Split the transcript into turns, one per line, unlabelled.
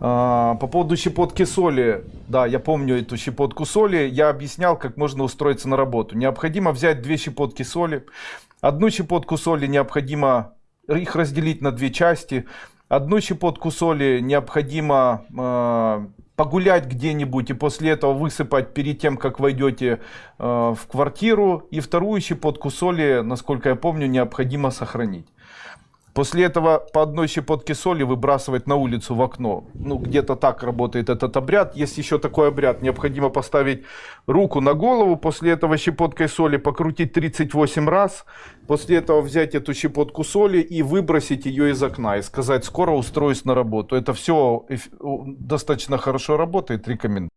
А, По поводу щепотки соли, да, я помню эту щепотку соли. Я объяснял, как можно устроиться на работу. Необходимо взять две щепотки соли. Одну щепотку соли необходимо их разделить на две части. Одну щепотку соли необходимо э, погулять где-нибудь и после этого высыпать перед тем, как войдете э, в квартиру. И вторую щепотку соли, насколько я помню, необходимо сохранить. После этого по одной щепотке соли выбрасывать на улицу в окно. Ну, где-то так работает этот обряд. Есть еще такой обряд. Необходимо поставить руку на голову. После этого щепоткой соли покрутить 38 раз. После этого взять эту щепотку соли и выбросить ее из окна. И сказать, скоро устроюсь на работу. Это все достаточно хорошо работает. Рекомендую.